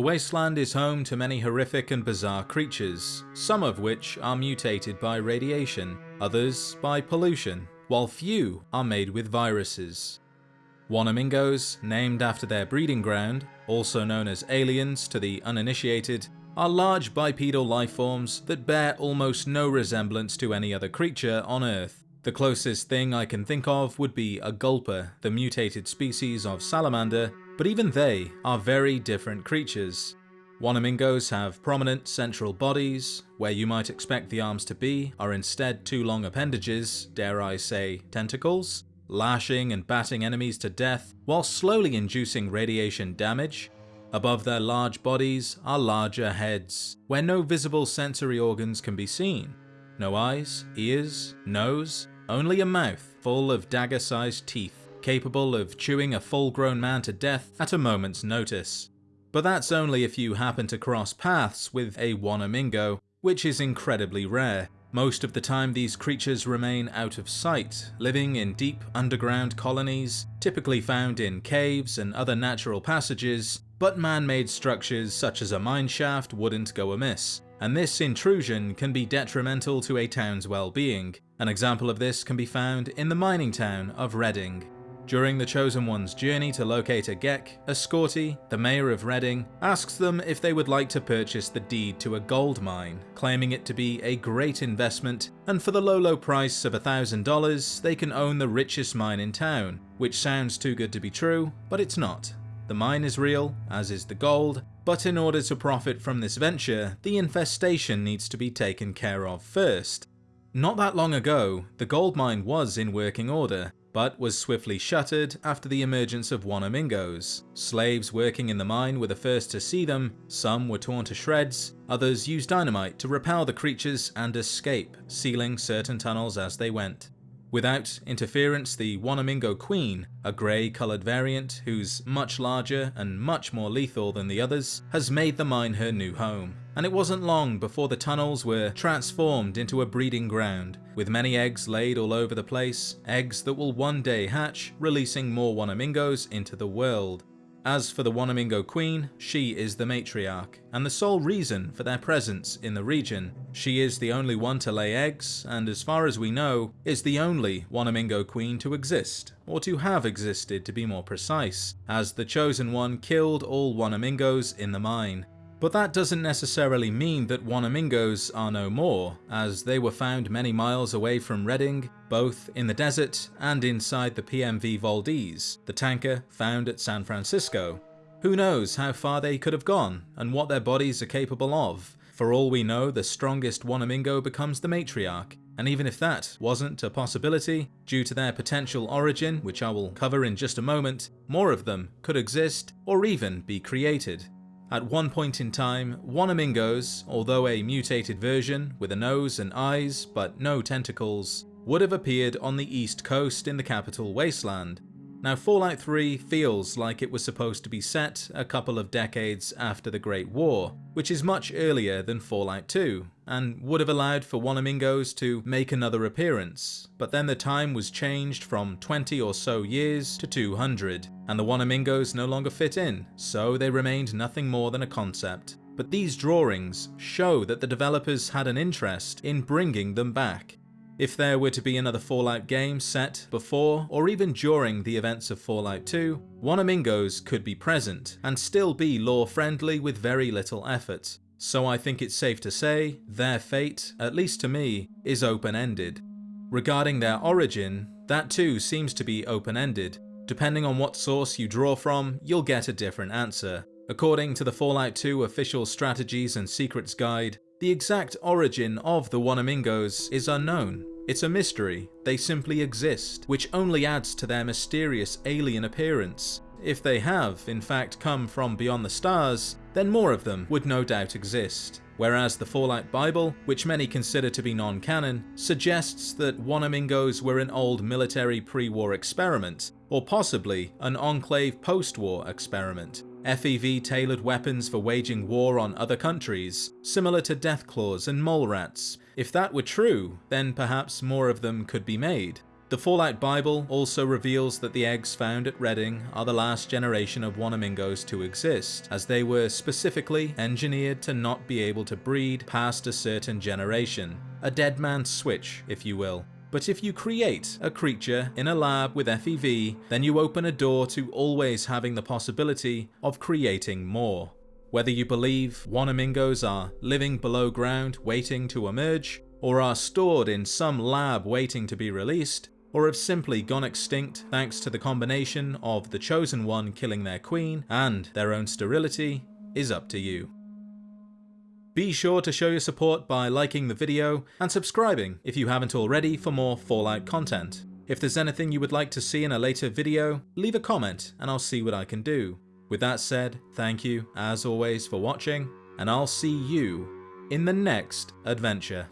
The wasteland is home to many horrific and bizarre creatures, some of which are mutated by radiation, others by pollution, while few are made with viruses. Wanamingos, named after their breeding ground, also known as aliens to the uninitiated, are large bipedal lifeforms that bear almost no resemblance to any other creature on Earth. The closest thing I can think of would be a gulper, the mutated species of salamander, but even they are very different creatures. Wanamingos have prominent central bodies, where you might expect the arms to be are instead two long appendages, dare I say tentacles, lashing and batting enemies to death while slowly inducing radiation damage. Above their large bodies are larger heads, where no visible sensory organs can be seen. No eyes, ears, nose, only a mouth full of dagger-sized teeth, capable of chewing a full-grown man to death at a moment's notice. But that's only if you happen to cross paths with a Wanamingo, which is incredibly rare. Most of the time these creatures remain out of sight, living in deep underground colonies, typically found in caves and other natural passages, but man-made structures such as a mineshaft wouldn't go amiss, and this intrusion can be detrimental to a town's well-being. An example of this can be found in the mining town of Redding. During the Chosen One's journey to locate a GECK, Ascorti, the mayor of Redding, asks them if they would like to purchase the deed to a gold mine, claiming it to be a great investment, and for the low low price of $1,000 they can own the richest mine in town, which sounds too good to be true, but it's not. The mine is real, as is the gold, but in order to profit from this venture, the infestation needs to be taken care of first. Not that long ago, the gold mine was in working order, but was swiftly shuttered after the emergence of Wanamingos. Slaves working in the mine were the first to see them, some were torn to shreds, others used dynamite to repel the creatures and escape, sealing certain tunnels as they went. Without interference, the Wanamingo Queen, a grey coloured variant who's much larger and much more lethal than the others, has made the mine her new home. And it wasn't long before the tunnels were transformed into a breeding ground, with many eggs laid all over the place, eggs that will one day hatch, releasing more Wanamingos into the world. As for the Wanamingo Queen, she is the matriarch, and the sole reason for their presence in the region. She is the only one to lay eggs, and as far as we know, is the only Wanamingo Queen to exist, or to have existed to be more precise, as the Chosen One killed all Wanamingos in the mine. But that doesn't necessarily mean that Wanamingos are no more, as they were found many miles away from Redding, both in the desert and inside the PMV Valdez, the tanker found at San Francisco. Who knows how far they could have gone, and what their bodies are capable of. For all we know, the strongest Wanamingo becomes the matriarch, and even if that wasn't a possibility, due to their potential origin, which I will cover in just a moment, more of them could exist or even be created. At one point in time, Wanamingos, although a mutated version with a nose and eyes but no tentacles, would have appeared on the east coast in the capital Wasteland. Now Fallout 3 feels like it was supposed to be set a couple of decades after the Great War, which is much earlier than Fallout 2, and would have allowed for Wanamingos to make another appearance, but then the time was changed from 20 or so years to 200, and the Wanamingos no longer fit in, so they remained nothing more than a concept. But these drawings show that the developers had an interest in bringing them back, if there were to be another Fallout game set before or even during the events of Fallout 2, Wanamingos could be present and still be lore friendly with very little effort. So I think it's safe to say their fate, at least to me, is open-ended. Regarding their origin, that too seems to be open-ended. Depending on what source you draw from, you'll get a different answer. According to the Fallout 2 official strategies and secrets guide, the exact origin of the Wanamingos is unknown, it's a mystery, they simply exist, which only adds to their mysterious alien appearance. If they have, in fact, come from beyond the stars, then more of them would no doubt exist. Whereas the Fallout Bible, which many consider to be non-canon, suggests that Wanamingos were an old military pre-war experiment, or possibly an Enclave post-war experiment. FEV tailored weapons for waging war on other countries, similar to Deathclaws and Mole Rats, if that were true, then perhaps more of them could be made. The Fallout Bible also reveals that the eggs found at Redding are the last generation of Wanamingos to exist, as they were specifically engineered to not be able to breed past a certain generation. A dead man's switch, if you will. But if you create a creature in a lab with FEV, then you open a door to always having the possibility of creating more. Whether you believe Wanamingos are living below ground waiting to emerge, or are stored in some lab waiting to be released, or have simply gone extinct thanks to the combination of the Chosen One killing their queen and their own sterility, is up to you. Be sure to show your support by liking the video and subscribing if you haven't already for more Fallout content. If there's anything you would like to see in a later video, leave a comment and I'll see what I can do. With that said, thank you as always for watching, and I'll see you in the next adventure.